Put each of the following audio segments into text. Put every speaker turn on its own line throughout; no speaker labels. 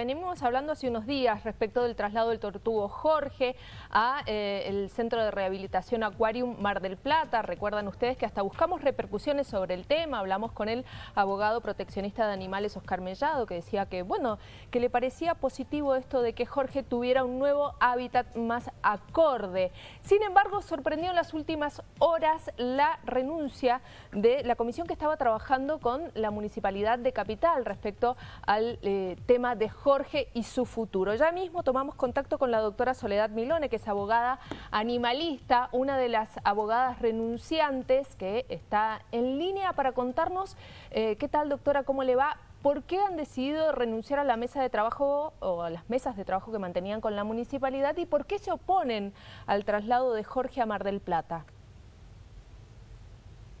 Venimos hablando hace unos días respecto del traslado del tortugo Jorge a eh, el Centro de Rehabilitación Aquarium Mar del Plata. Recuerdan ustedes que hasta buscamos repercusiones sobre el tema. Hablamos con el abogado proteccionista de animales Oscar Mellado que decía que, bueno, que le parecía positivo esto de que Jorge tuviera un nuevo hábitat más acorde. Sin embargo, sorprendió en las últimas horas la renuncia de la comisión que estaba trabajando con la Municipalidad de Capital respecto al eh, tema de Jorge Jorge y su futuro. Ya mismo tomamos contacto con la doctora Soledad Milone, que es abogada animalista, una de las abogadas renunciantes que está en línea para contarnos eh, qué tal doctora, cómo le va, ¿Por qué han decidido renunciar a la mesa de trabajo o a las mesas de trabajo que mantenían con la municipalidad y por qué se oponen al traslado de Jorge a Mar del Plata?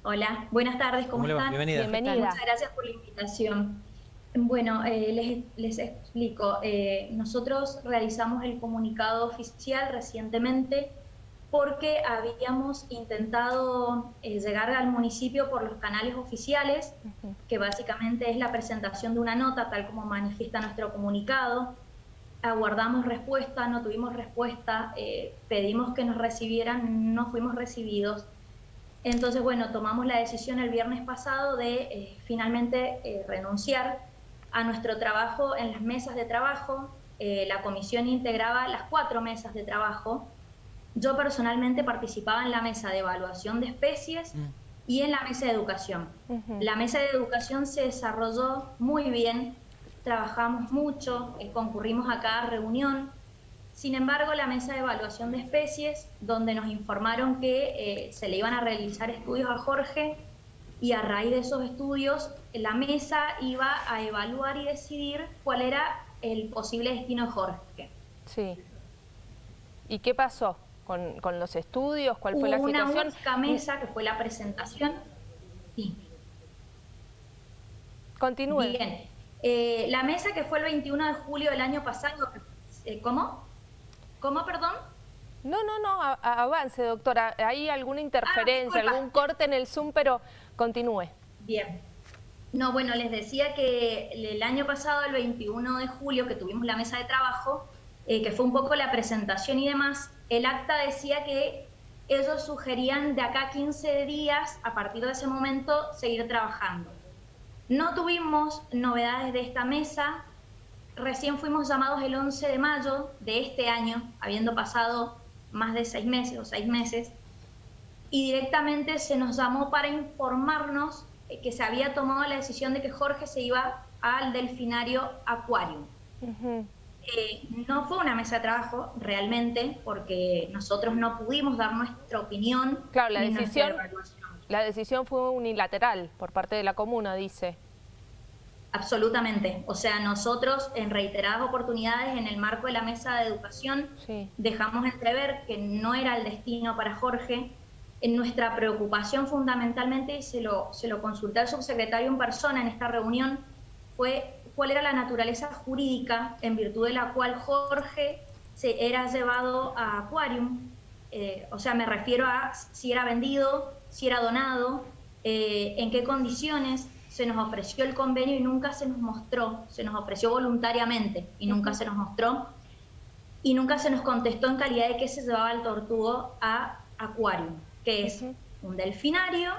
Hola, buenas tardes, ¿cómo, están?
Bienvenida.
Muchas gracias por la invitación. Bueno, eh, les, explico. Eh, nosotros realizamos el comunicado oficial recientemente porque habíamos intentado eh, llegar al municipio por los canales oficiales, que básicamente es la presentación de una nota, tal como manifiesta nuestro comunicado. Aguardamos respuesta, no tuvimos respuesta, pedimos que nos recibieran, no fuimos recibidos. Entonces, bueno, tomamos la decisión el viernes pasado de finalmente renunciar a nuestro trabajo en las mesas de trabajo. Eh, la comisión integraba las cuatro mesas de trabajo. Yo personalmente participaba en la mesa de evaluación de especies mm. y en la mesa de educación. La mesa de educación se desarrolló muy bien, trabajamos mucho, eh, concurrimos a cada reunión. Sin embargo, la mesa de evaluación de especies, donde nos informaron que eh, se le iban a realizar estudios a Jorge, y a raíz de esos estudios la mesa iba a evaluar y decidir cuál era el posible destino de Jorge.
Sí. ¿Y qué pasó con, los estudios? ¿Cuál fue la situación?
Una única mesa que fue la presentación. Sí.
Continúe.
Bien. Eh, la mesa que fue el 21 de julio del año pasado, eh, ¿cómo? ¿Cómo, perdón?
No, no, no, avance, doctora. ¿Hay alguna interferencia, ah, algún corte en el Zoom, pero continúe?
Bien. No, bueno, les decía que el año pasado, el 21 de julio, que tuvimos la mesa de trabajo, eh, que fue un poco la presentación y demás, el acta decía que ellos sugerían de acá 15 días, a partir de ese momento, seguir trabajando. No tuvimos novedades de esta mesa, recién fuimos llamados el 11 de mayo de este año, habiendo pasado más de seis meses o seis meses, y directamente se nos llamó para informarnos que se había tomado la decisión de que Jorge se iba al delfinario Aquarium. Eh, no fue una mesa de trabajo realmente porque nosotros no pudimos dar nuestra opinión.
Claro, la decisión, la decisión fue unilateral por parte de la comuna, dice.
Absolutamente. O sea, nosotros en reiteradas oportunidades en el marco de la mesa de educación dejamos entrever que no era el destino para Jorge. En nuestra preocupación fundamentalmente, y se lo, se lo consulté al subsecretario en persona en esta reunión, fue cuál era la naturaleza jurídica en virtud de la cual Jorge se era llevado a Aquarium. Eh, o sea, me refiero a si era vendido, si era donado, eh, en qué condiciones se nos ofreció el convenio y nunca se nos mostró, se nos ofreció voluntariamente y nunca se nos mostró, y nunca se nos contestó en calidad de que se llevaba el tortugo a Aquarium, que es un delfinario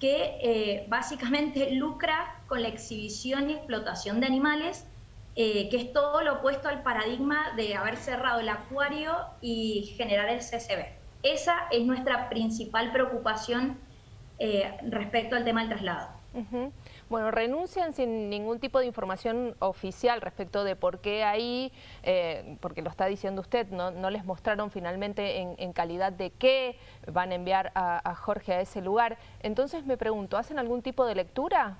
que eh, básicamente lucra con la exhibición y explotación de animales, eh, que es todo lo opuesto al paradigma de haber cerrado el acuario y generar el CCB. Esa es nuestra principal preocupación eh, respecto al tema del traslado.
Bueno, renuncian sin ningún tipo de información oficial respecto de por qué ahí, eh, porque lo está diciendo usted, no, les mostraron finalmente en, calidad de qué van a enviar a, Jorge a ese lugar. Entonces me pregunto, ¿hacen algún tipo de lectura?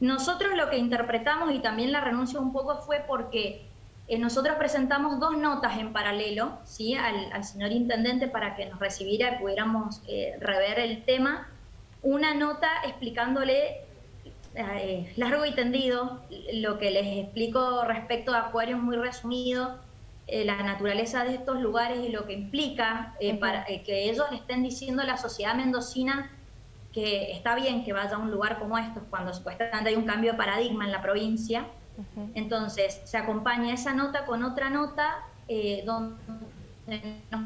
Nosotros lo que interpretamos y también la renuncia un poco fue porque eh, nosotros presentamos dos notas en paralelo ¿sí? al, señor intendente para que nos recibiera y pudiéramos eh, rever el tema una nota explicándole eh, largo y tendido lo que les explico respecto a Acuario muy resumido, eh, la naturaleza de estos lugares y lo que implica eh, para que ellos le estén diciendo a la sociedad mendocina que está bien que vaya a un lugar como estos cuando supuestamente hay un cambio de paradigma en la provincia, Entonces, se acompaña esa nota con otra nota eh, donde nos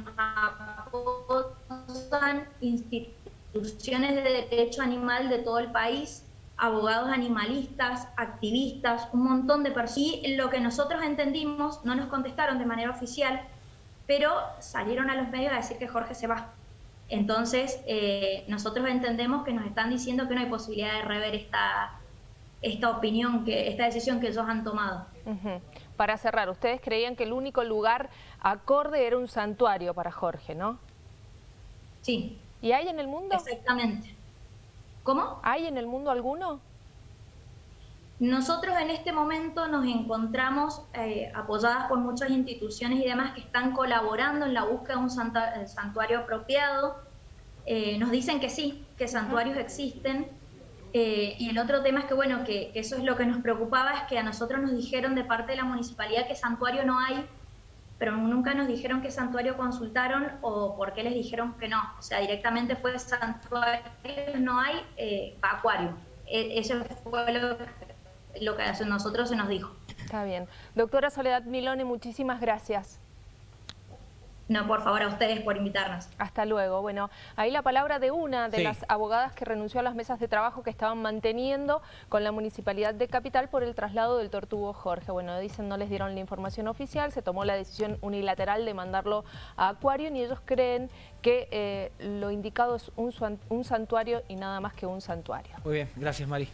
apoyan instituciones de derecho animal de todo el país, abogados animalistas, activistas, un montón de personas. Y lo que nosotros entendimos, no nos contestaron de manera oficial, pero salieron a los medios a decir que Jorge se va. Entonces, eh, nosotros entendemos que nos están diciendo que no hay posibilidad de rever esta, esta opinión, que esta decisión que ellos han tomado.
Para cerrar, ustedes creían que el único lugar acorde era un santuario para Jorge, ¿no?
Sí.
¿Y hay en el mundo?
Exactamente. ¿Cómo?
¿Hay en el mundo alguno?
Nosotros en este momento nos encontramos eh, apoyadas por muchas instituciones y demás que están colaborando en la búsqueda de un santuario apropiado. Eh, nos dicen que sí, que santuarios existen. Eh, y el otro tema es que, bueno, que, eso es lo que nos preocupaba, es que a nosotros nos dijeron de parte de la municipalidad que santuario no hay, pero nunca nos dijeron qué santuario consultaron o por qué les dijeron que no. O sea, directamente fue santuario no hay, eh, acuario. E, eso fue lo lo que a nosotros se nos dijo.
Está bien. Doctora Soledad Milone, muchísimas gracias.
No, por favor, a ustedes por invitarnos.
Hasta luego. Bueno, ahí la palabra de una de las abogadas que renunció a las mesas de trabajo que estaban manteniendo con la Municipalidad de Capital por el traslado del tortugo Jorge. Bueno, dicen no les dieron la información oficial, se tomó la decisión unilateral de mandarlo a Acuario y ellos creen que eh, lo indicado es un, un santuario y nada más que un santuario.
Muy bien, gracias Mari.